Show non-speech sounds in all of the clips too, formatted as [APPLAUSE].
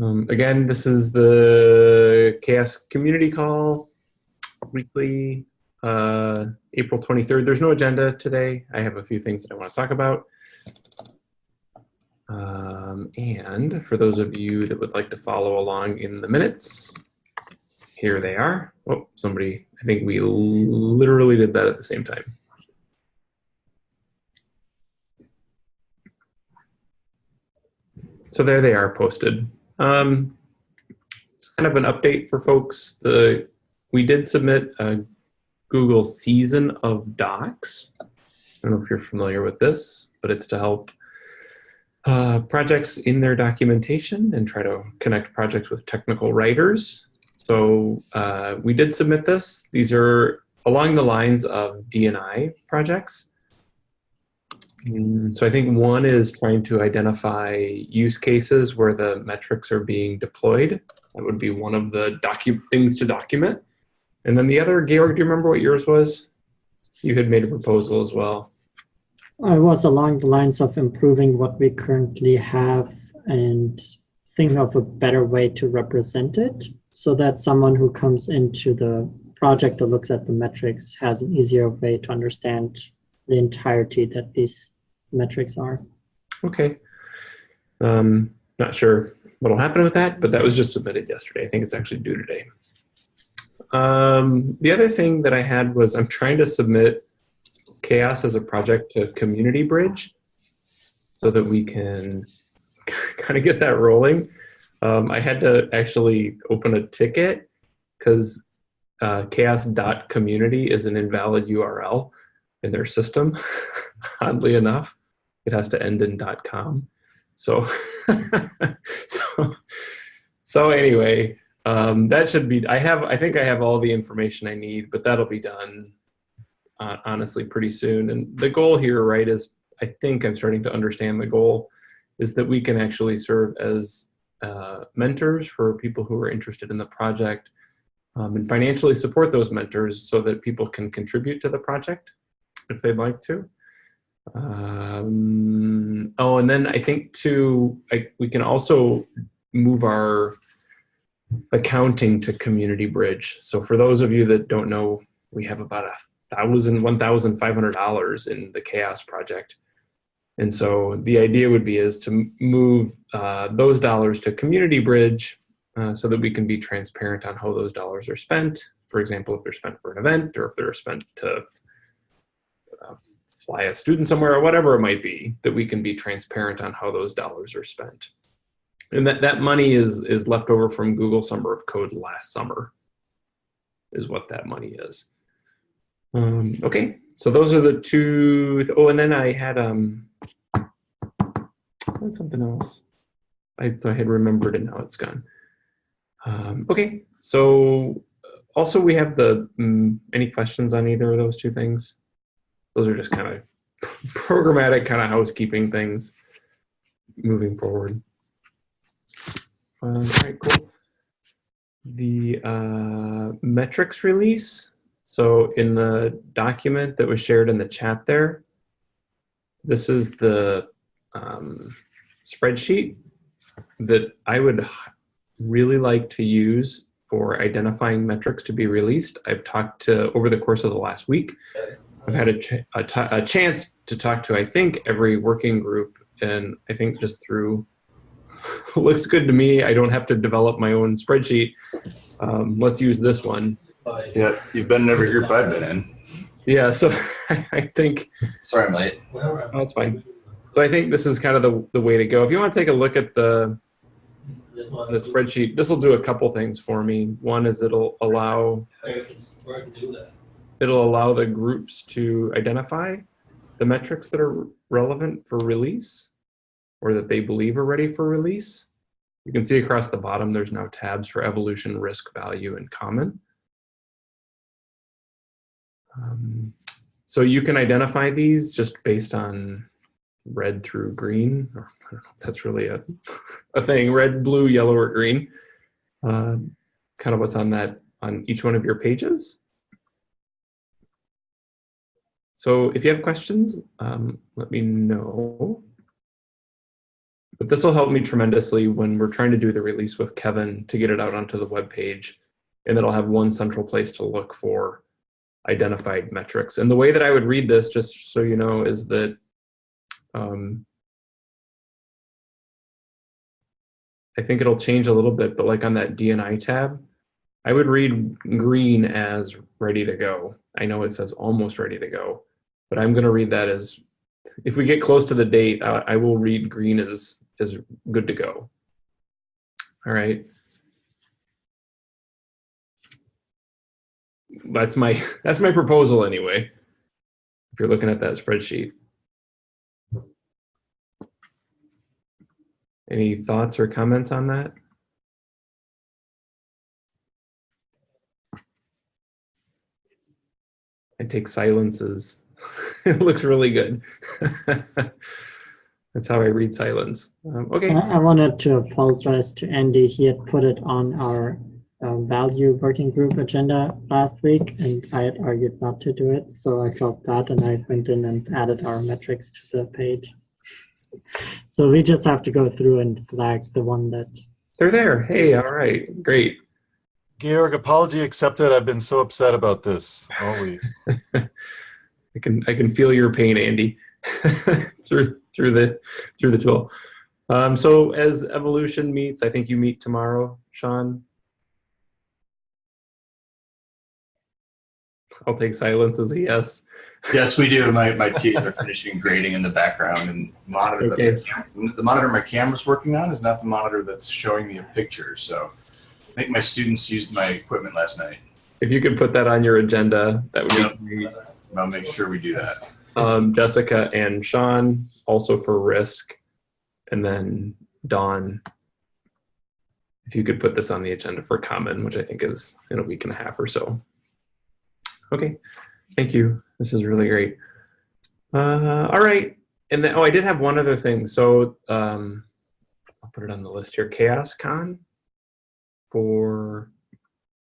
Um, again, this is the CHAOSS community call, weekly, uh, April 23rd. There's no agenda today. I have a few things that I want to talk about. Um, and for those of you that would like to follow along in the minutes, here they are. Oh, somebody, I think we literally did that at the same time. So there they are posted. Um, it's kind of an update for folks. The we did submit a Google Season of Docs. I don't know if you're familiar with this, but it's to help uh, projects in their documentation and try to connect projects with technical writers. So uh, we did submit this. These are along the lines of DNI projects. Mm, so I think one is trying to identify use cases where the metrics are being deployed. That would be one of the things to document. And then the other, Georg, do you remember what yours was? You had made a proposal as well. I was along the lines of improving what we currently have and thinking of a better way to represent it so that someone who comes into the project or looks at the metrics has an easier way to understand the entirety that these metrics are. Okay. Um, not sure what'll happen with that, but that was just submitted yesterday. I think it's actually due today. Um, the other thing that I had was I'm trying to submit CHAOSS as a project to Community Bridge so that we can [LAUGHS] kind of get that rolling. Um, I had to actually open a ticket because uh, chaoss.community is an invalid URL in their system, [LAUGHS] oddly enough. It has to end in .com. So, [LAUGHS] so, so anyway, um, that should be, I have, I think I have all the information I need, but that'll be done uh, honestly pretty soon. And the goal here, right, is I think I'm starting to understand the goal is that we can actually serve as uh, mentors for people who are interested in the project um, and financially support those mentors so that people can contribute to the project if they'd like to. Um, oh, and then I think too, I, we can also move our accounting to Community Bridge. So for those of you that don't know, we have about a thousand, one thousand five hundred dollars in the CHAOSS project. And so the idea would be is to move uh, those dollars to Community Bridge uh, so that we can be transparent on how those dollars are spent. For example, if they're spent for an event or if they're spent to uh, fly a student somewhere or whatever it might be, that we can be transparent on how those dollars are spent. And that, that money is, is left over from Google Summer of Code last summer is what that money is. Um, okay, so those are the two. Th oh, and then I had um, something else. I I had remembered and now it's gone. Um, okay, so also we have the um, any questions on either of those two things? Those are just kind of [LAUGHS] programmatic kind of housekeeping things moving forward. Um, all right, cool. The uh, metrics release. So in the document that was shared in the chat there, this is the um, spreadsheet that I would really like to use for identifying metrics to be released. I've talked to, over the course of the last week, I've had a, ch a, chance to talk to, I think, every working group. And I think just through, [LAUGHS] looks good to me. I don't have to develop my own spreadsheet. Um, let's use this one. Yeah, you've been in every group I've been in. Yeah, so [LAUGHS] I think. Sorry, I'm late. Oh, that's fine. So I think this is kind of the, the way to go. If you want to take a look at the, the spreadsheet, this will do a couple things for me. One is it'll allow it'll allow the groups to identify the metrics that are relevant for release or that they believe are ready for release. You can see across the bottom, there's now tabs for evolution, risk, value, and common. Um, so you can identify these just based on red through green, or I don't know if that's really a, [LAUGHS] a thing, red, blue, yellow, or green. Uh, kind of what's on that on each one of your pages. So if you have questions, um, let me know. but this will help me tremendously when we're trying to do the release with Kevin to get it out onto the web page, and it'll have one central place to look for identified metrics. And the way that I would read this, just so you know, is that um, I think it'll change a little bit, but like on that DNI tab, I would read green as ready to go. I know it says almost ready to go, but I'm going to read that as if we get close to the date, uh, I will read green as as good to go. All right. That's my [LAUGHS] that's my proposal anyway. If you're looking at that spreadsheet. Any thoughts or comments on that? I take silence as [LAUGHS] it looks really good. [LAUGHS] That's how I read silence. Um, okay. I I wanted to apologize to Andy. He had put it on our uh, value working group agenda last week, and I had argued not to do it. So I felt bad, and I went in and added our metrics to the page. So we just have to go through and flag the one that. They're there. Hey, all right, great. Georg, apology accepted. I've been so upset about this all week. [LAUGHS] I can I can feel your pain, Andy, [LAUGHS] through through the through the tool. Um, so as evolution meets, I think you meet tomorrow, Sean. I'll take silence as a yes. Yes, we do. My, my teeth are finishing grading in the background and monitor. Okay. The, the monitor my camera's working on is not the monitor that's showing me a picture. So I think my students used my equipment last night. If you could put that on your agenda, that would Yep. be great. I'll make sure we do that. Um, Jessica and Sean also for risk, and then Dawn. If you could put this on the agenda for common, which I think is in a week and a half or so. Okay, thank you. This is really great. Uh, all right, and then oh, I did have one other thing. So um, I'll put it on the list here. Chaos Con for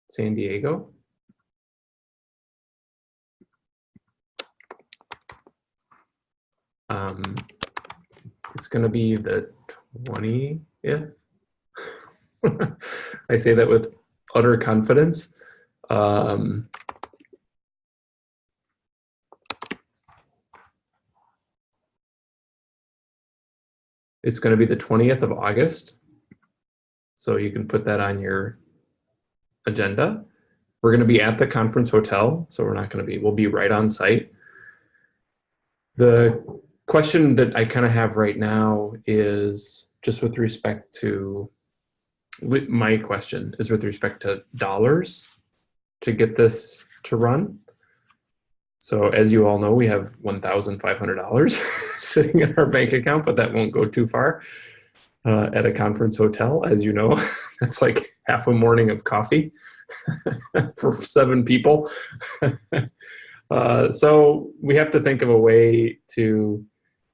San Diego. Um, it's going to be the 20th. [LAUGHS] I say that with utter confidence. Um, it's going to be the 20th of August. So you can put that on your agenda. We're going to be at the conference hotel, so we're not going to be, we'll be right on site. The question that I kind of have right now is just with respect to my question is with respect to dollars to get this to run. So as you all know, we have $1,500 [LAUGHS] sitting in our bank account, but that won't go too far. Uh, at a conference hotel, as you know, [LAUGHS] that's like half a morning of coffee [LAUGHS] for seven people. Uh, so we have to think of a way to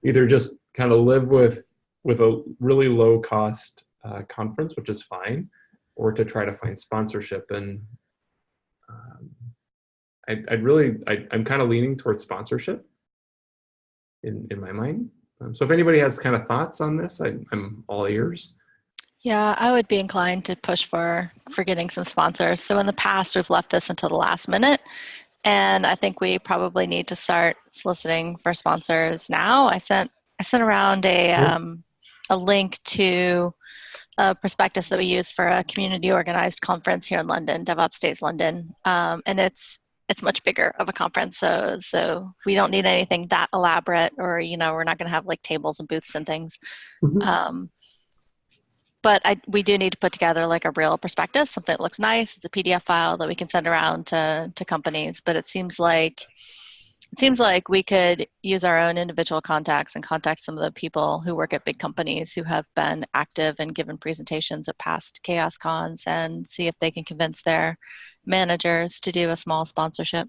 either just kind of live with with a really low cost uh, conference, which is fine, or to try to find sponsorship. And um, I, I'd really, I, I'm kind of leaning towards sponsorship in in my mind. Um, so if anybody has kind of thoughts on this, I, I'm all ears. Yeah, I would be inclined to push for for getting some sponsors. So in the past, we've left this until the last minute, and I think we probably need to start soliciting for sponsors now. I sent I sent around a um, a link to a prospectus that we use for a community organized conference here in London, DevOps Days London, um, and it's it's much bigger of a conference. So so we don't need anything that elaborate, or you know, we're not going to have like tables and booths and things. Mhm. Um, but I, we do need to put together like a real prospectus, something that looks nice. It's a PDF file that we can send around to, to companies. But it seems like it seems like we could use our own individual contacts and contact some of the people who work at big companies who have been active and given presentations at past chaos cons and see if they can convince their managers to do a small sponsorship.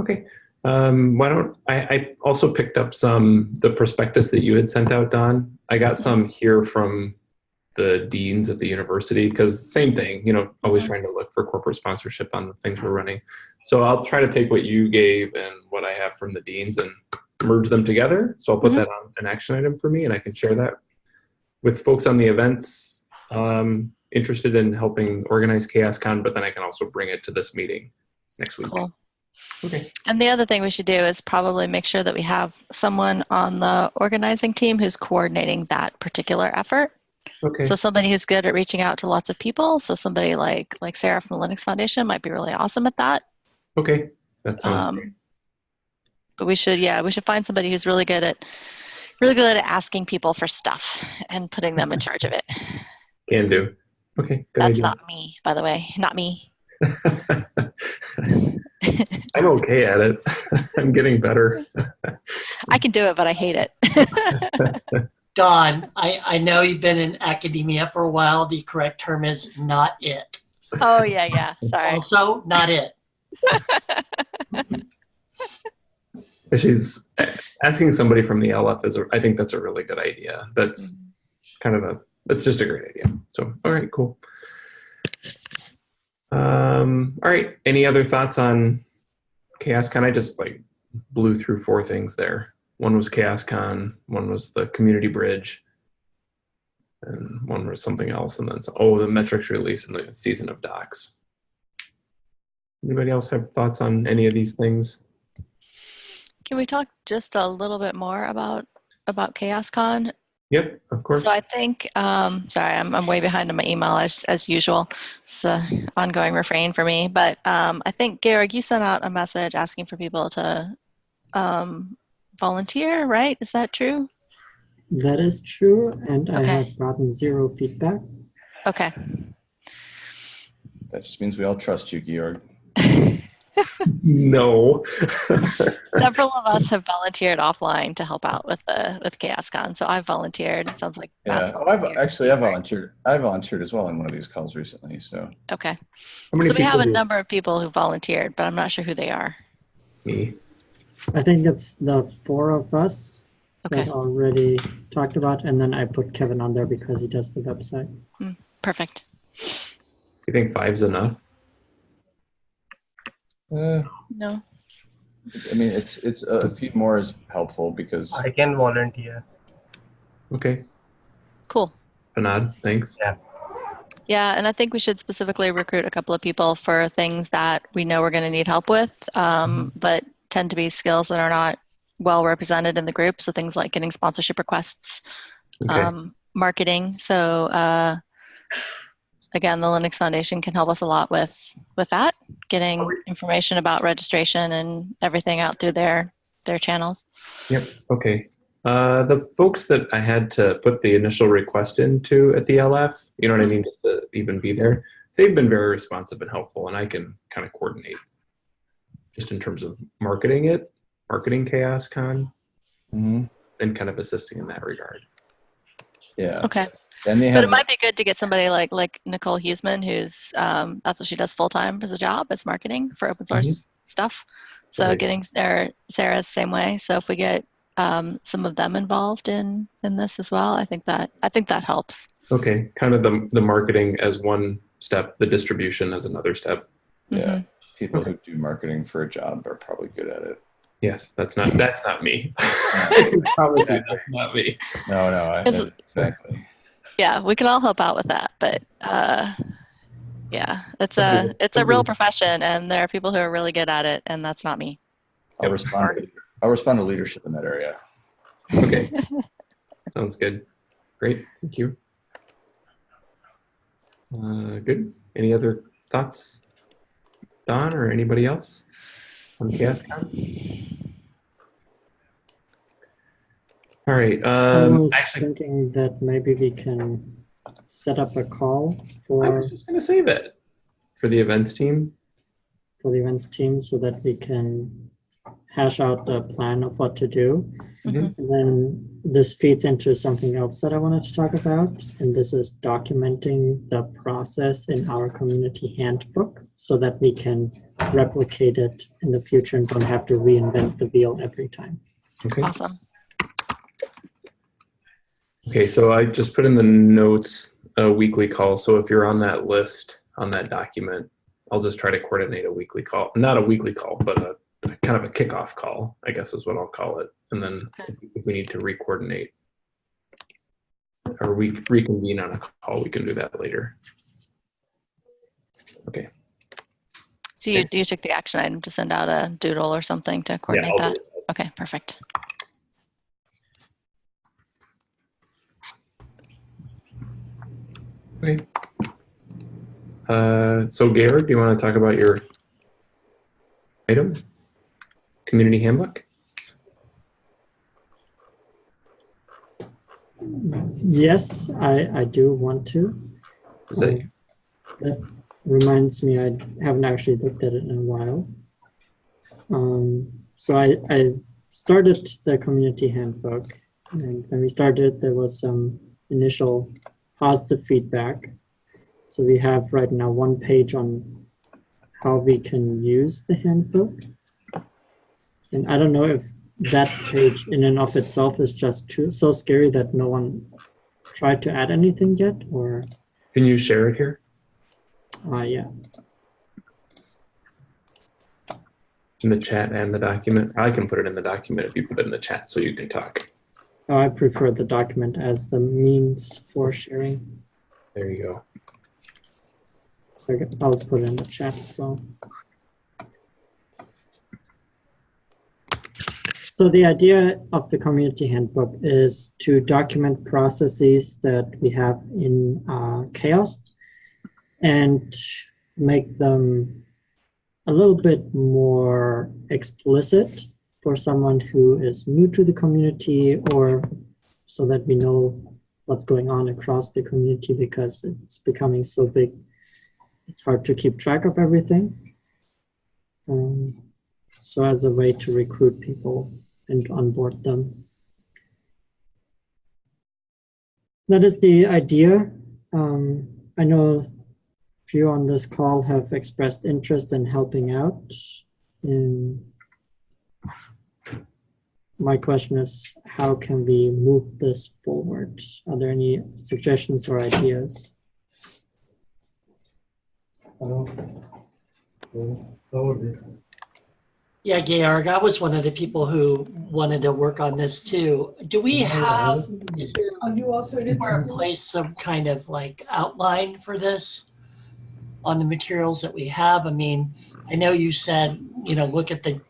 Okay. Um, why don't I, I also picked up some the prospectus that you had sent out, Don. I got some here from the deans at the university because same thing, you know, always Mhm. trying to look for corporate sponsorship on the things we're running. So I'll try to take what you gave and what I have from the deans and merge them together. So I'll put Mhm. that on an action item for me and I can share that with folks on the events um, interested in helping organize ChaosCon, but then I can also bring it to this meeting next week. Cool. Okay. And the other thing we should do is probably make sure that we have someone on the organizing team who's coordinating that particular effort. Okay. So somebody who's good at reaching out to lots of people. So somebody like like Sarah from the Linux Foundation might be really awesome at that. okay. That sounds great. Um, but we should, yeah, we should find somebody who's really good at really good at asking people for stuff and putting them in [LAUGHS] charge of it. Can do. Okay. Good That's idea. not me, by the way, not me. [LAUGHS] [LAUGHS] I'm okay at it. I'm getting better. I can do it, but I hate it. Don, I, I know you've been in academia for a while. The correct term is not it. oh yeah, yeah. Sorry. Also, not it. She's asking somebody from the LF is, a, I think that's a really good idea. That's kind of a, that's just a great idea. So, all right, cool. Um, all right. Any other thoughts on ChaosCon? I just like blew through four things there. One was ChaosCon, one was the community bridge, and one was something else. And then, so, oh, the metrics release and the season of docs. Anybody else have thoughts on any of these things? Can we talk just a little bit more about about ChaosCon? Yep, of course. So I think, um, sorry, I'm, I'm way behind on my email as, as usual. It's an ongoing refrain for me. But um, I think, Georg, you sent out a message asking for people to um, volunteer, right? Is that true? That is true, and I have gotten zero feedback. Okay. That just means we all trust you, Georg. [LAUGHS] no. Several of us have volunteered offline to help out with the with ChaosCon. So I've volunteered. It sounds like Matt's Yeah. Oh, I've actually I volunteered. I volunteered as well in one of these calls recently. So Okay. So we have a number of people who volunteered, but I'm not sure who they are. Me. I think it's the four of us Okay. that already talked about, and then I put Kevin on there because he does the website. Perfect. You think five's enough? uh, No. I mean, it's it's a few more is helpful because I can volunteer. Okay. Cool. Fanad, thanks. Yeah, Yeah, and I think we should specifically recruit a couple of people for things that we know we're going to need help with, um, but tend to be skills that are not well represented in the group. So things like getting sponsorship requests, Okay. um, marketing. So uh, again, the Linux Foundation can help us a lot with with that, getting information about registration and everything out through their their channels. Yep. Okay. Uh, the folks that I had to put the initial request into at the LF, you know what I mean, just to even be there, they've been very responsive and helpful, and I can kind of coordinate just in terms of marketing it, marketing Chaos Con, Mhm. and kind of assisting in that regard. yeah. Okay. And they But have it might be good to get somebody like like Nicole Huesman, who's um, that's what she does full time as a job, as marketing for open source stuff. So Okay. getting or Sarah's same way. So if we get um, some of them involved in in this as well, I think that I think that helps. Okay. Kind of the the marketing as one step, the distribution as another step. yeah. Mhm. People who do marketing for a job are probably good at it. Yes, that's not that's not me. [LAUGHS] I can promise you that's not me. No, no, I, exactly. Yeah, we can all help out with that, but uh, yeah, it's a it's a real profession, and there are people who are really good at it, and that's not me. I'll respond. To, I'll respond to leadership in that area. Okay. [LAUGHS] Sounds good. Great. Thank you. Uh, good. Any other thoughts, Don or anybody else on ChaosCon? All right. I Um, was actually, thinking that maybe we can set up a call for. I was just going to say that for the events team. for the events team so that we can hash out the plan of what to do. Mhm. And then this feeds into something else that I wanted to talk about, and this is documenting the process in our community handbook so that we can replicate it in the future and don't have to reinvent the wheel every time. Okay. Awesome. Okay, so I just put in the notes a weekly call. So if you're on that list on that document, I'll just try to coordinate a weekly call. Not a weekly call, but a, a kind of a kickoff call, I guess is what I'll call it. And then Okay. if, we need to re-coordinate. or we reconvene on a call, we can do that later. Okay. So you, you took the action item to send out a doodle or something to coordinate I'll that? Okay, perfect. Okay. Uh, so Georg, do you want to talk about your item? Community handbook? Yes, I, I do want to. That, Um, That reminds me, I haven't actually looked at it in a while. Um, so I, I started the community handbook, and when we started, there was some initial positive feedback. So we have right now one page on how we can use the handbook. And I don't know if that page in and of itself is just too so scary that no one tried to add anything yet, or can you share it here uh, yeah. in the chat and the document? I can put it in the document if you put it in the chat so you can talk. Oh, I prefer the document as the means for sharing. There you go. Okay, I'll put it in the chat as well. So the idea of the community handbook is to document processes that we have in uh, CHAOSS and make them a little bit more explicit for someone who is new to the community or so that we know what's going on across the community because it's becoming so big it's hard to keep track of everything. Um, so as a way to recruit people and onboard them. That is the idea. Um, I know a few on this call have expressed interest in helping out. And my question is, how can we move this forward? Are there any suggestions or ideas? Yeah, Georg, I was one of the people who wanted to work on this too. Do we have, is there somewhere in place some kind of like outline for this on the materials that we have? I mean, I know you said, you know, look at the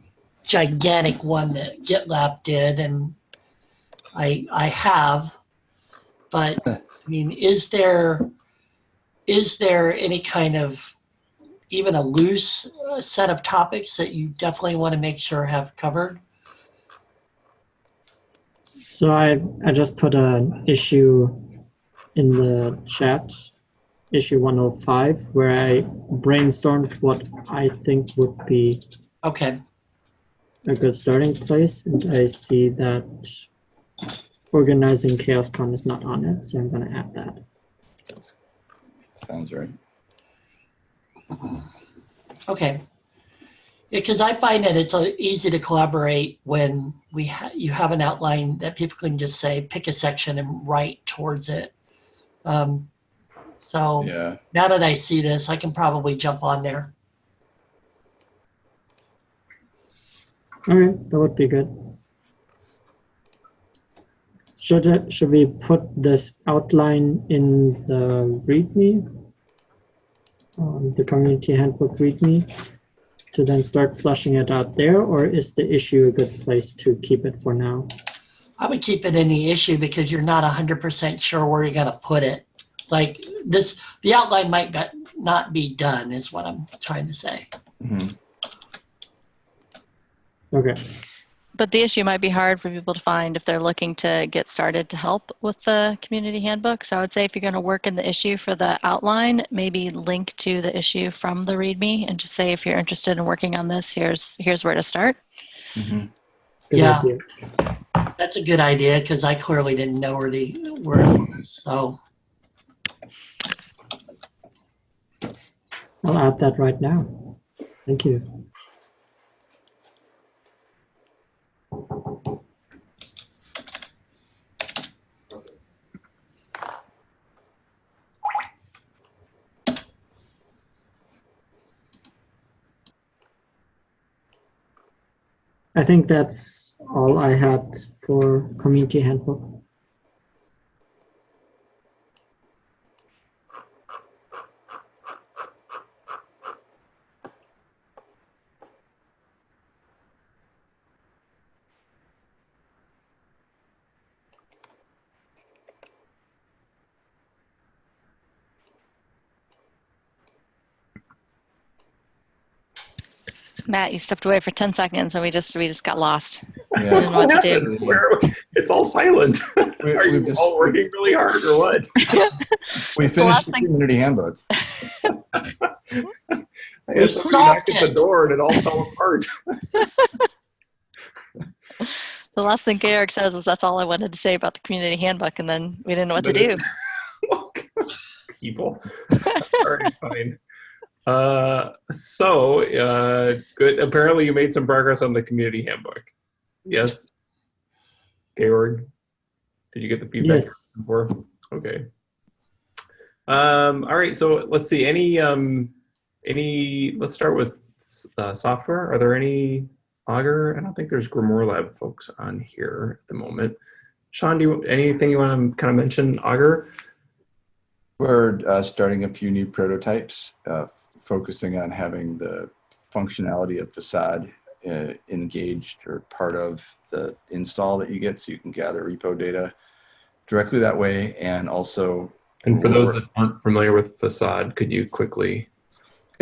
gigantic one that GitLab did and I, I have, but [LAUGHS] I mean, is there, is there any kind of even a loose uh, set of topics that you definitely want to make sure have covered? So I, I just put an issue in the chat, issue 105, where I brainstormed what I think would be Okay, a good starting place. And I see that organizing ChaosCon is not on it, so I'm going to add that. Sounds right. Okay. Because I find that it's uh, easy to collaborate when we ha- you have an outline that people can just say, pick a section and write towards it. Um, so Yeah. now that I see this, I can probably jump on there. All right, that would be good. Should, it, should we put this outline in the README? Um, the community handbook README to then start flushing it out there, or is the issue a good place to keep it for now? I would keep it in the issue because you're not 100% sure where you're going to put it. Like this, the outline might not- not be done is what I'm trying to say. Mhm. Okay, But the issue might be hard for people to find if they're looking to get started to help with the community handbook. So I would say if you're going to work in the issue for the outline, maybe link to the issue from the README and just say if you're interested in working on this, here's here's where to start. Mhm. Yeah. idea. That's a good idea because I clearly didn't know where the where it was. So I'll add that right now. Thank you. I think that's all I had for community handbook. Matt, you stepped away for 10 seconds and we just we just got lost. Yeah. didn't know what to do. happened? Where- It's all silent. We- [LAUGHS] Are you just- all working really hard or what? [LAUGHS] We finished the thing- community handbook. [LAUGHS] I had somebody knock at the door and it all fell apart. The last thing Eric says is that's all I wanted to say about the community handbook, and then we didn't know what to do. Oh, People. all right, fine. Uh, so, uh, good. Apparently, you made some progress on the community handbook. Yes, Georg. Did you get the feedback Yes. before? Okay. Um, all right. So let's see. Any um, any? Let's start with uh, software. Are there any Augur? I don't think there's Grimoire Lab folks on here at the moment. Sean, do you anything you want to kind of mention Augur? We're uh, starting a few new prototypes, uh, focusing on having the functionality of facade uh, engaged or part of the install that you get so you can gather repo data directly that way. And also, And for those that aren't familiar with Facade, could you quickly?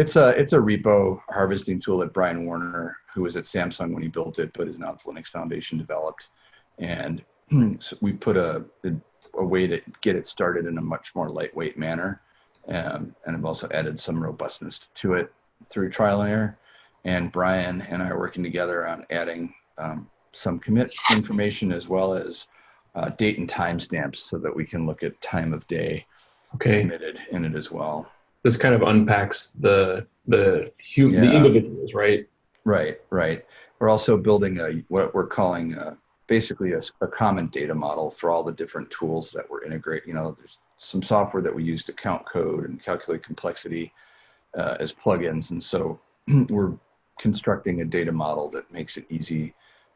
it's a, it's a repo harvesting tool that Brian Warner, who was at Samsung when he built it, but is now at the Linux Foundation developed. And [CLEARS THROAT] so we put a, a, a way to get it started in a much more lightweight manner. Um, and I've also added some robustness to it through trial and error. And Brian and I are working together on adding um, some commit information as well as uh, date and timestamps so that we can look at time of day Okay, committed in it as well. this kind of unpacks the the hum, the individuals, right? Right, right. We're also building a what we're calling a, basically a, a common data model for all the different tools that we're integrate. You know, there's some software that we use to count code and calculate complexity uh, as plugins, and so [CLEARS THROAT] we're constructing a data model that makes it easy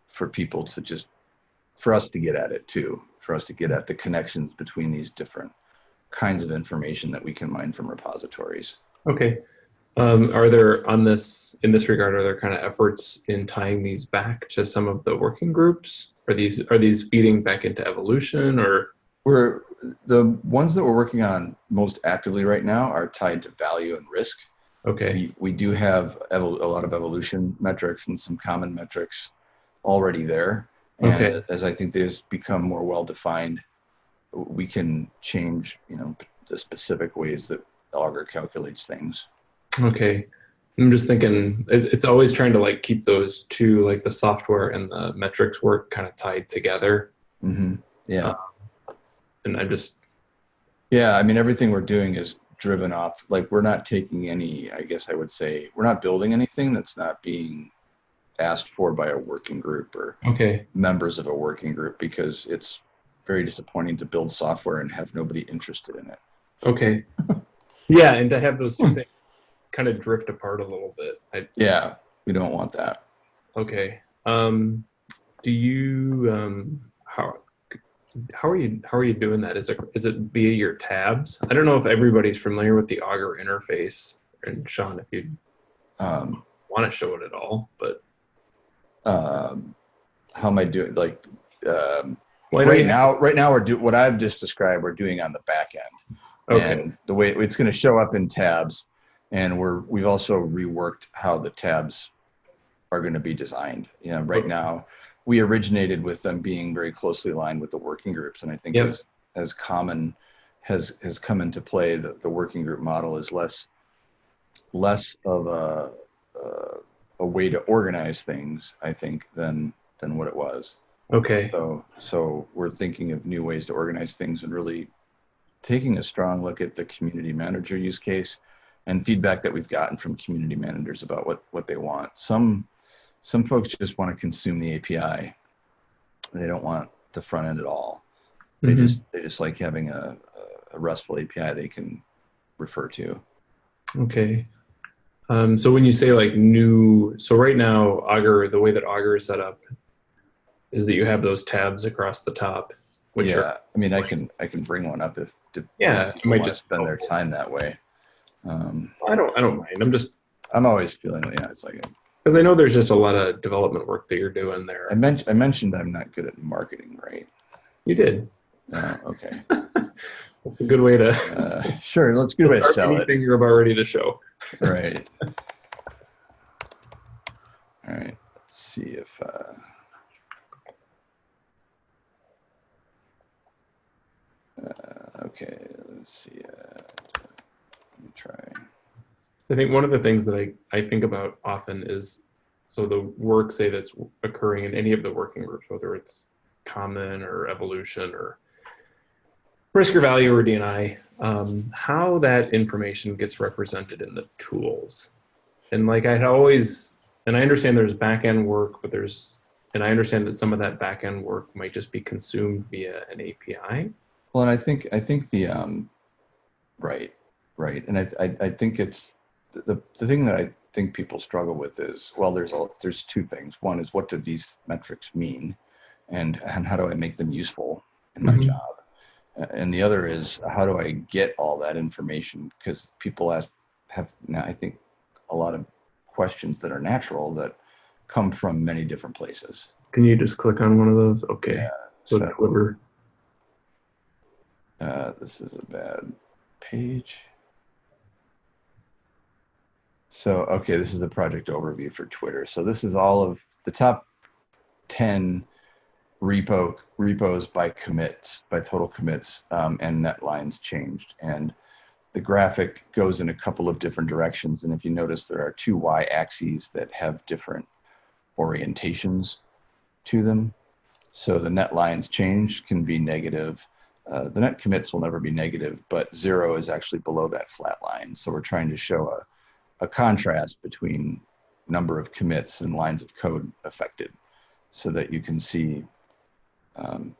for people to just for us to get at it too, for us to get at the connections between these different kinds of information that we can mine from repositories. Okay. Um, are there on this in this regard? Are there kind of efforts in tying these back to some of the working groups? Are these are these feeding back into evolution or? We're the ones that we're working on most actively right now are tied to value and risk. Okay. We, we do have a lot of evolution metrics and some common metrics already there. And Okay. as I think these become more well defined, we can change, you know, the specific ways that Augur calculates things. Okay. I'm just thinking it's always trying to like keep those two like the software and the metrics work kind of tied together. hmm Yeah. And I'm just Yeah, I mean, everything we're doing is driven off, like, we're not taking any, I guess I would say, we're not building anything that's not being asked for by a working group or okay. members of a working group because it's very disappointing to build software and have nobody interested in it. Okay. [LAUGHS] Yeah, and to have those two things kind of drift apart a little bit. I, Yeah, we don't want that. okay. Um, do you um, how how are you how are you doing that? Is it is it via your tabs? I don't know if everybody's familiar with the Augur interface. And Sean, if you Um, want to show it at all, but um, how am I doing? Like, um, well, right now, right now we're do what I've just described. We're doing on the back end. Okay. and the way it's going to show up in tabs and we're we've also reworked how the tabs are going to be designed you know right Okay. now we originated with them being very closely aligned with the working groups and i think Yep. as, as common has has come into play the, the working group model is less less of a uh, a way to organize things i think than than what it was Okay. so, so we're thinking of new ways to organize things and really taking a strong look at the community manager use case and feedback that we've gotten from community managers about what, what they want. Some, some folks just want to consume the API. They don't want the front end at all. They Mhm. just, they just like having a, a RESTful API they can refer to. Okay. Um, so when you say like new, so right now Augur, the way that Augur is set up is that you have those tabs across the top, which yeah, are I mean, I can, I can bring one up if, if Yeah, you might just- spend their time that way. Um, I don't I don't mind. I'm just I'm always feeling, yeah, it's like, because I know there's just a lot of development work that you're doing there. I mentioned I mentioned I'm not good at marketing, right? You did. Uh, okay. [LAUGHS] That's a good way to Uh, sure. Let's good way to sell it. anything you're about ready to show. Right. [LAUGHS] All right, let's see if, uh, uh, okay, let's see, uh, let me try. So I think one of the things that I, I think about often is, so the work, say that's occurring in any of the working groups, whether it's common or evolution or risk or value or DNI, um, how that information gets represented in the tools. And like I'd always, and I understand there's back end work, but there's, and I understand that some of that back end work might just be consumed via an API. Well, and I think, I think the, um, right, right. And I, I, I think it's, the, the thing that I think people struggle with is, well, there's a, there's two things. One is what do these metrics mean? And, and how do I make them useful in my Mhm. job? And the other is how do I get all that information? Because people ask, have now, I think a lot of questions that are natural that come from many different places. Can you just click on one of those? Okay. Yeah, So so-. Uh, this is a bad page. So, okay, this is the project overview for Twitter. So this is all of the top 10 repo repos by commits, by total commits, um, and net lines changed. And the graphic goes in a couple of different directions. And if you notice, there are two y axes that have different orientations to them. So the net lines changed can be negative. Uh, the net commits will never be negative, but zero is actually below that flat line. So we're trying to show a, a contrast between number of commits and lines of code affected so that you can see um,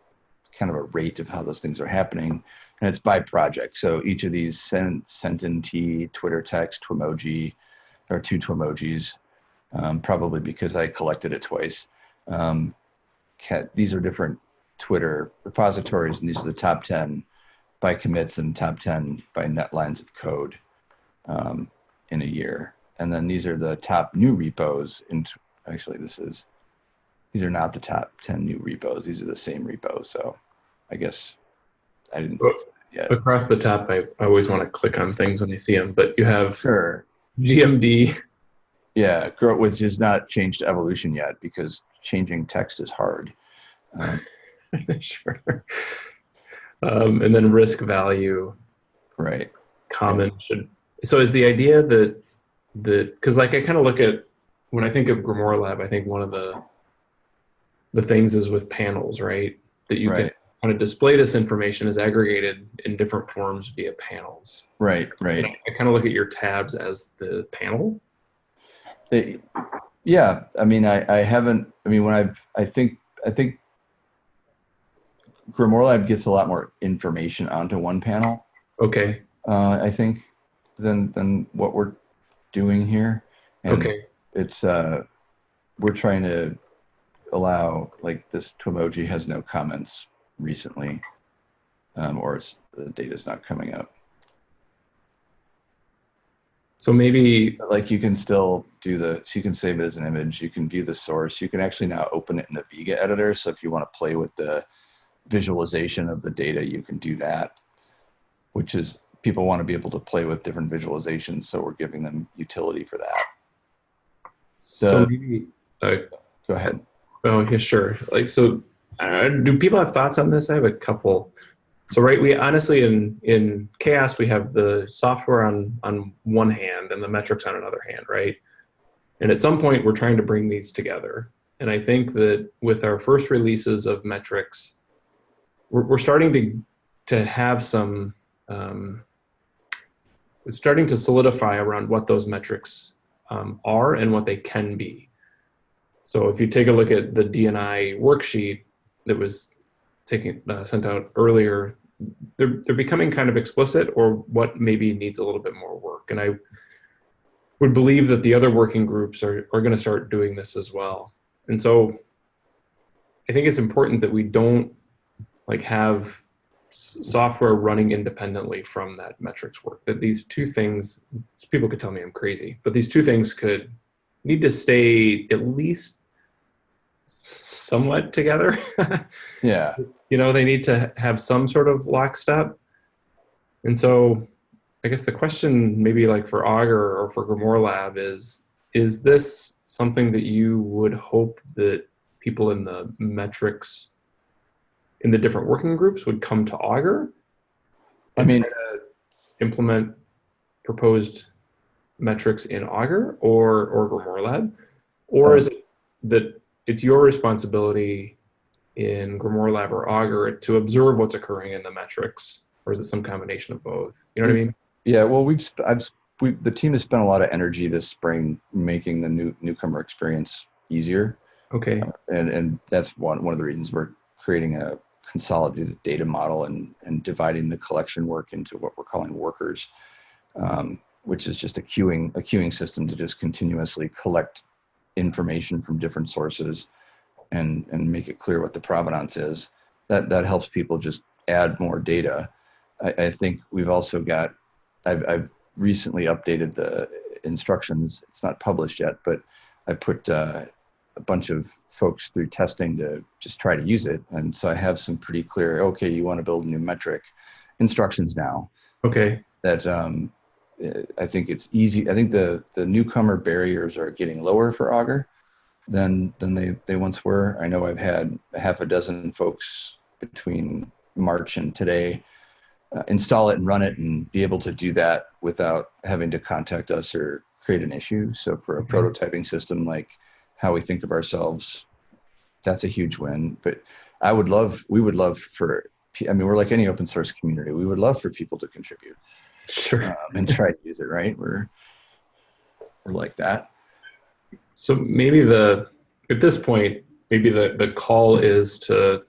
kind of a rate of how those things are happening. And it's by project. So each of these sent, sent in T, Twitter text, Twemoji, or two Twemojis, um, probably because I collected it twice. Um, these are different Twitter repositories, and these are the top 10 by commits and top 10 by net lines of code um, in a year. And then these are the top new repos. In actually, this is these are not the top 10 new repos. These are the same repos. So I guess I didn't So- yet. Across the top, I, I always want to click on things when I see them, but you have Sure. GMD. Yeah, growth which is not changed evolution yet because changing text is hard. Um, [LAUGHS] sure. Um, and then risk value right. common should. So is the idea that the because like I kind of look at when I think of Grimoire Lab, I think one of the the things is with panels, right? That you Right. can kind of display this information as aggregated in different forms via panels. Right. Right. I, I kind of look at your tabs as the panel. They, yeah, I mean, I, I haven't, I mean, when I've, I think, I think Grimoire Lab gets a lot more information onto one panel, Okay. uh, I think, than, than what we're doing here. And Okay. It's, uh, we're trying to allow, like this Twemoji has no comments recently, um, or it's, the data's not coming up. So maybe But, like you can still do the so you can save it as an image you can view the source you can actually now open it in the vega editor so if you want to play with the visualization of the data you can do that which is people want to be able to play with different visualizations so we're giving them utility for that so maybe uh, go ahead Oh, yeah, sure. Like, so, uh, do people have thoughts on this? I have a couple. So, right, we honestly in in CHAOSS we have the software on on one hand and the metrics on another hand, right? And at some point, we're trying to bring these together. And I think that with our first releases of metrics, we're, we're starting to to have some. Um, it's starting to solidify around what those metrics um, are and what they can be. So if you take a look at the DNI worksheet that was taken uh, sent out earlier, they're they're becoming kind of explicit, or what maybe needs a little bit more work. And I would believe that the other working groups are are going to start doing this as well. And so I think it's important that we don't like have software running independently from that metrics work. That these two things, people could tell me I'm crazy, but these two things could need to stay at least somewhat together. [LAUGHS] yeah you know, they need to have some sort of lockstep. And so I guess the question maybe like for Augur or for Grimoire Lab is is this something that you would hope that people in the metrics in the different working groups would come to Augur? I mean- implement proposed metrics in Augur or or Grimoire Lab, or Um, is it that it's your responsibility in Grimoire Lab or Augur to observe what's occurring in the metrics, or is it some combination of both? You know what I mean? Yeah, well, we've sp- I've sp- we the team has spent a lot of energy this spring making the new newcomer experience easier, Okay. and and that's one one of the reasons we're creating a consolidated data model and and dividing the collection work into what we're calling workers, um, which is just a queuing a queuing system to just continuously collect information from different sources, and and make it clear what the provenance is. That that helps people just add more data. I, I think we've also got I've, I've recently updated the instructions. It's not published yet, but I put uh, a bunch of folks through testing to just try to use it. And so I have some pretty clear, okay, you want to build a new metric instructions now Okay. that um, uh, I think it's easy. I think the, the newcomer barriers are getting lower for Augur than, than they, they once were. I know I've had a half a dozen folks between March and today uh, install it and run it and be able to do that without having to contact us or create an issue. So for a prototyping system like how we think of ourselves, that's a huge win. But I would love, we would love for, I mean, we're like any open source community. We would love for people to contribute Sure. um, and try to use it. Right? We're we're like that. So maybe the at this point, maybe the the call is to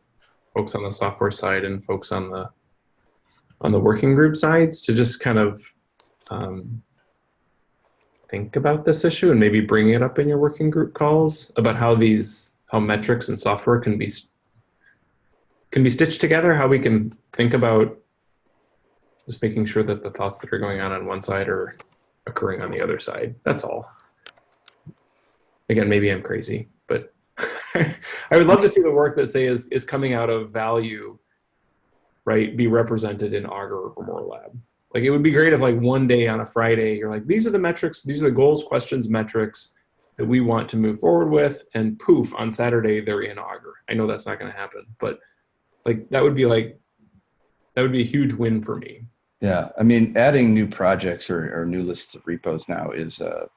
folks on the software side and folks on the on the working group sides to just kind of um, think about this issue and maybe bring it up in your working group calls about how these how metrics and software can be can be stitched together. How we can think about just making sure that the thoughts that are going on on one side are occurring on the other side. That's all again, maybe I'm crazy, but [LAUGHS] I would love to see the work that say is, is coming out of value, right, be represented in Augur or Grimoire Lab. Like it would be great if like one day on a Friday, you're like, these are the metrics, these are the goals, questions, metrics that we want to move forward with. And poof, on Saturday, they're in Augur. I know that's not going to happen, but like that would be like, that would be a huge win for me. Yeah, I mean, adding new projects or, or new lists of repos now is, uh,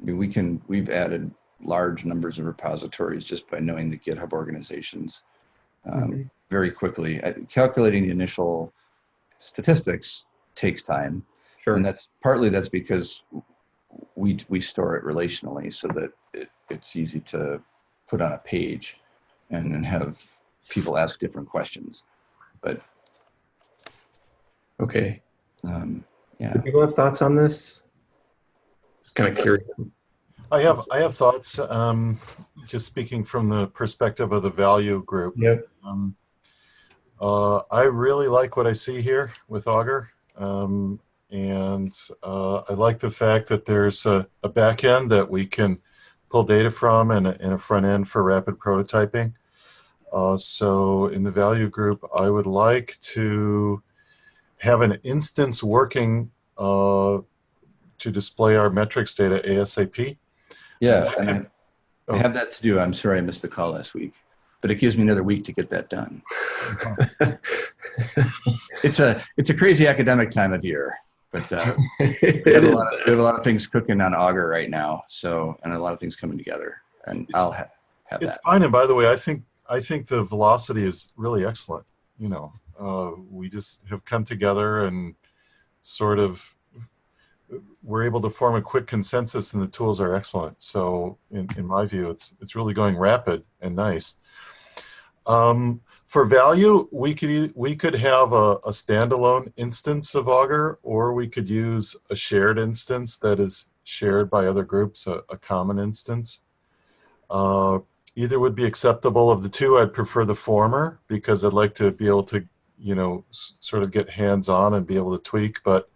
I mean, we can we've added large numbers of repositories just by knowing the GitHub organizations um, Mhm. very quickly. Uh, calculating the initial statistics takes time, Sure. and that's partly that's because we we store it relationally so that it, it's easy to put on a page and then have people ask different questions. But Okay. um, yeah. Do people have thoughts on this? Just kind of curious. I have I have thoughts. Um, just speaking from the perspective of the value group. Yep. Um, uh, I really like what I see here with Augur, um, and uh, I like the fact that there's a, a back end that we can pull data from and a, and a front end for rapid prototyping. Uh, so in the value group, I would like to have an instance working uh, to display our metrics data ASAP. Yeah, and I, could- I have that to do. I'm sorry I missed the call last week, but it gives me another week to get that done. [LAUGHS] It's a it's a crazy academic time of year, but uh, [LAUGHS] we, have a lot of, we have a lot of things cooking on Augur right now. So and a lot of things coming together, and It's- I'll ha- have It's that. fine, and by the way, I think I think the velocity is really excellent. You know, uh, we just have come together and sort of we're able to form a quick consensus, and the tools are excellent. So, in, in my view, it's it's really going rapid and nice. Um, for value, we could we could have a, a standalone instance of Augur, or we could use a shared instance that is shared by other groups, a, a common instance. Uh, either would be acceptable of the two i'd prefer the former because i'd like to be able to you know s- sort of get hands on and be able to tweak but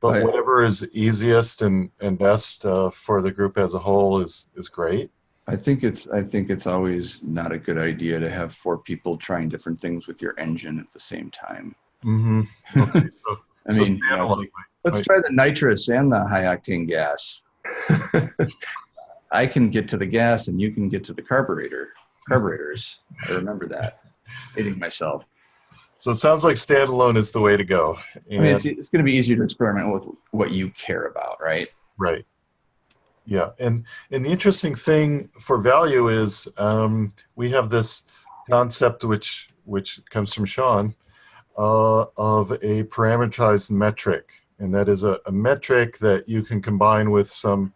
but Right. whatever is easiest and and best uh, for the group as a whole is is great I think it's I think it's always not a good idea to have four people trying different things with your engine at the same time. mm-hmm. okay, so, [LAUGHS] I so mean, you know, like, let's Right. try the nitrous and the high octane gas. [LAUGHS] I can get to the gas and you can get to the carburetor, carburetors. I remember that. Hating myself. So it sounds like standalone is the way to go. I mean, it's, it's going to be easier to experiment with what you care about, right? Right. Yeah, and and the interesting thing for value is um, we have this concept which which comes from Sean uh, of a parameterized metric, and that is a, a metric that you can combine with some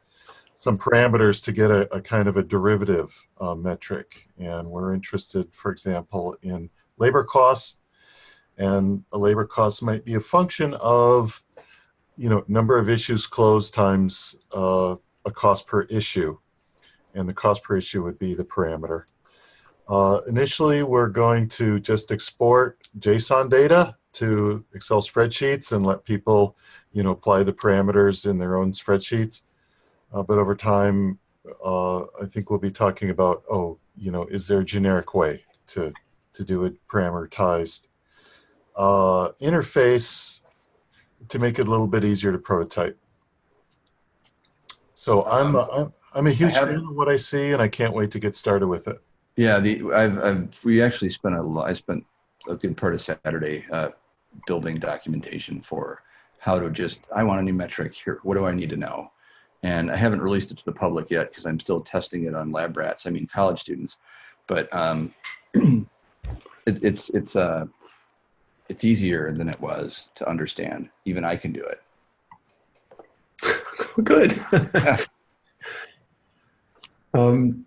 some parameters to get a, a kind of a derivative uh, metric. And we're interested, for example, in labor costs, and a labor cost might be a function of you know, number of issues closed times uh, a cost per issue. And the cost per issue would be the parameter. Uh, initially, we're going to just export JSON data to Excel spreadsheets and let people, you know, apply the parameters in their own spreadsheets. Uh, but over time, uh, I think we'll be talking about, oh, you know, is there a generic way to, to do it parameterized? Uh, interface, to make it a little bit easier to prototype. So I'm, a, I'm, I'm a huge fan of what I see and I can't wait to get started with it. Yeah, the I've, I've we actually spent a lot. I spent a good part of Saturday uh, building documentation for how to just. I want a new metric here. What do I need to know? And I haven't released it to the public yet because I'm still testing it on lab rats. I mean, college students. But um, [CLEARS THROAT] it, it's it's uh, it's easier than it was to understand. Even I can do it. Good. [LAUGHS] um,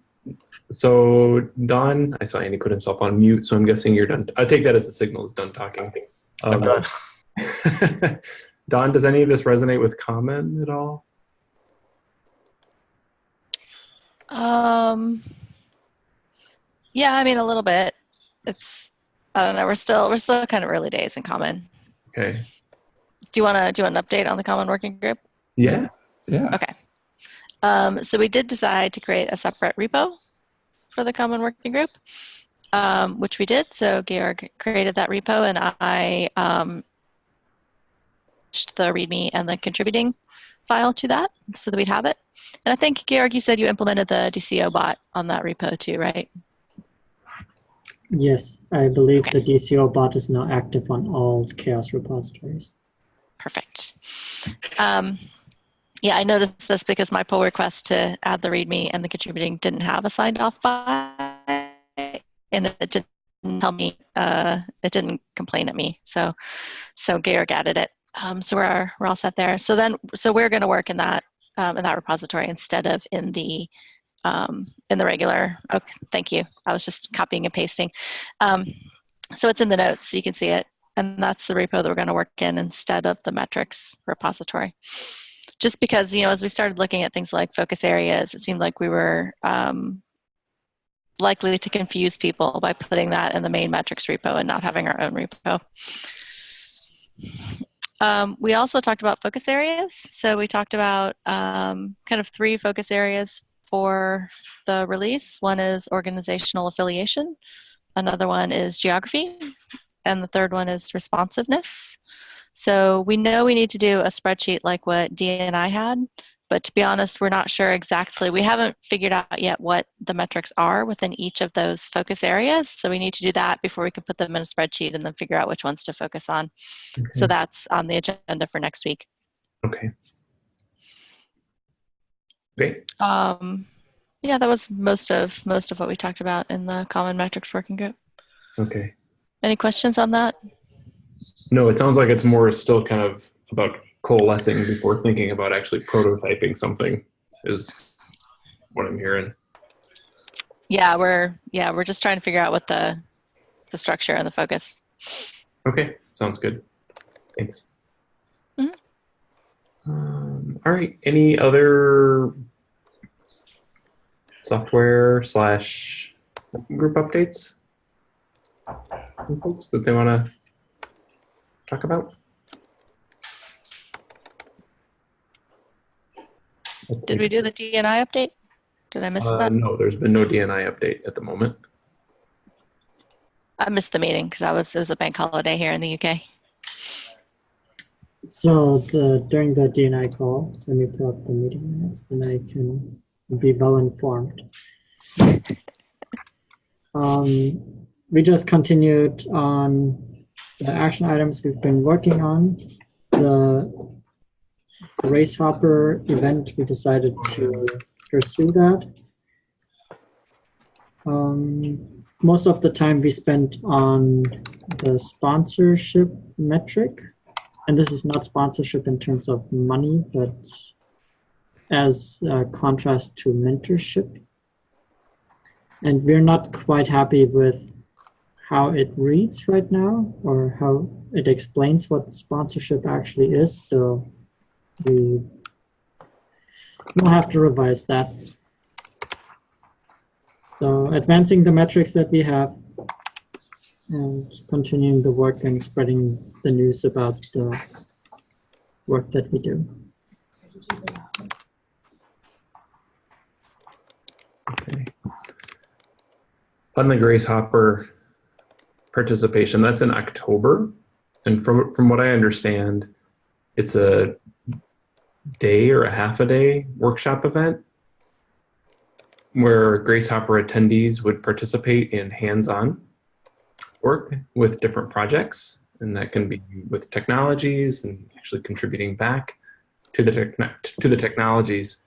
so Don, I saw Andy put himself on mute, so I'm guessing you're done. I take that as a signal is done talking. I'm Um, done. [LAUGHS] Don, does any of this resonate with Common at all? Um, yeah, I mean a little bit. It's I don't know. We're still we're still kind of early days in Common. Okay. Do you want to do you want an update on the Common Working Group? Yeah. Yeah. Okay. Um, so we did decide to create a separate repo for the Common Working Group, um, which we did. So Georg created that repo, and I um, the README and the contributing file to that so that we'd have it. And I think Georg, you said you implemented the DCO bot on that repo too, right? Yes, I believe Okay. the DCO bot is now active on all CHAOSS repositories. Perfect. Um, yeah, I noticed this because my pull request to add the README and the contributing didn't have a signed off by, and it didn't tell me, uh, it didn't complain at me. So, so Georg added it. Um, so we're we're all set there. So then, so we're going to work in that um, in that repository instead of in the um, in the regular. Okay, thank you. I was just copying and pasting. Um, so it's in the notes, so you can see it and that's the repo that we're going to work in instead of the metrics repository just because you know as we started looking at things like focus areas it seemed like we were um, likely to confuse people by putting that in the main metrics repo and not having our own repo. Um, we also talked about focus areas. So we talked about um, kind of three focus areas for the release. One is organizational affiliation. Another one is geography. And the third one is responsiveness. So we know we need to do a spreadsheet like what D and I had, but to be honest, we're not sure exactly. We haven't figured out yet what the metrics are within each of those focus areas. So we need to do that before we can put them in a spreadsheet and then figure out which ones to focus on. So that's on the agenda for next week. Okay. Great. Um, yeah, that was most of most of what we talked about in the common metrics working group. Okay. Any questions on that? No, it sounds like it's more still kind of about coalescing before thinking about actually prototyping something is what I'm hearing. Yeah, we're yeah we're just trying to figure out what the the structure and the focus. Okay, sounds good. Thanks. Mhm. Um, all right. Any other software slash group updates folks that they want to talk about? Did we do the DNI update? Did I miss Uh, that? no, there's been no DNI update at the moment. I missed the meeting because I was it was a bank holiday here in the UK. So the during the DNI call, let me pull up the meeting minutes, then I can be well informed. [LAUGHS] Um, we just continued on the action items we've been working on. The Grace Hopper event, we decided to pursue that. Um, most of the time we spent on the sponsorship metric. And this is not sponsorship in terms of money, but as a contrast to mentorship. And we're not quite happy with how it reads right now or how it explains what sponsorship actually is. So we will have to revise that. So advancing the metrics that we have and continuing the work and spreading the news about the work that we do. Okay. On the Grace Hopper participation, that's in October. And from, from what I understand, it's a day or a half a day workshop event where Grace Hopper attendees would participate in hands-on work with different projects. And that can be with technologies and actually contributing back to the, to the technologies.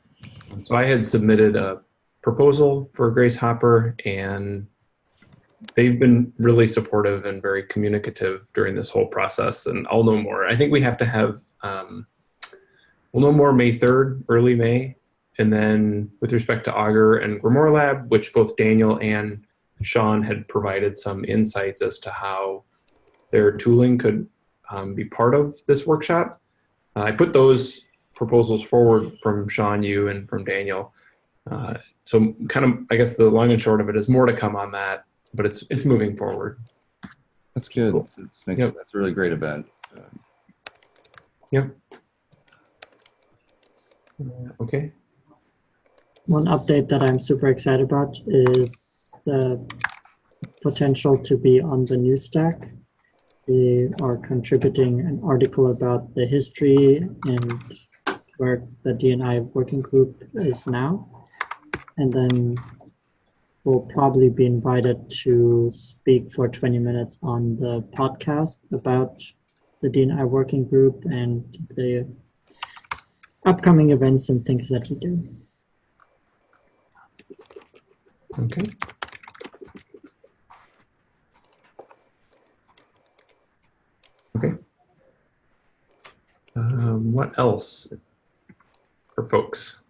So I had submitted a proposal for Grace Hopper and they've been really supportive and very communicative during this whole process and I'll know more. I think we have to have, um, we'll know more May 3rd, early May. And then with respect to Augur and Grimoire Lab, which both Daniel and Sean had provided some insights as to how their tooling could um, be part of this workshop. Uh, I put those proposals forward from Sean, you, and from Daniel. Uh, so kind of, I guess the long and short of it is more to come on that, but it's it's moving forward. That's good. Cool. That's, makes, Yep. that's a really great event. Uh, Yep. Okay. One update that I'm super excited about is the potential to be on the New Stack. We are contributing an article about the history and where the DNI working group is now. And then we'll probably be invited to speak for 20 minutes on the podcast about the DNI working group and the upcoming events and things that we do. Okay. Okay. Um, what else for folks?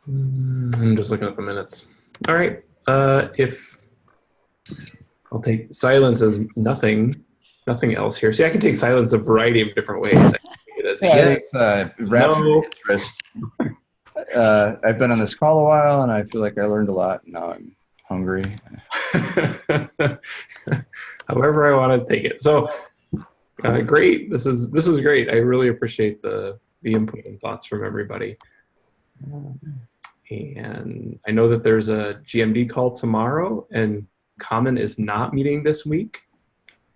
Mm, I'm just looking at the minutes. All right. Uh, if I'll take silence as nothing, nothing else here. See, I can take silence a variety of different ways. I it as yeah, yes. it's uh, no. interest. uh, I've been on this call a while, and I feel like I learned a lot. Now I'm hungry. [LAUGHS] however I want to take it. So uh, great. This is this was great. I really appreciate the the input and thoughts from everybody. And I know that there's a GMD call tomorrow, and Common is not meeting this week,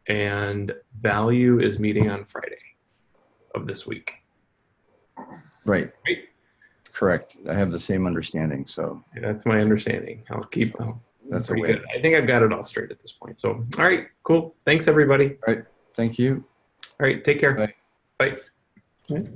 and Value is meeting on Friday of this week. Right. Right. Correct. I have the same understanding. So That's my understanding. I'll keep. I'll, that's a pretty way. good. I think I've got it all straight at this point. So, all right, cool. Thanks, everybody. All right. Thank you. All right, take care. Bye. Bye. Right.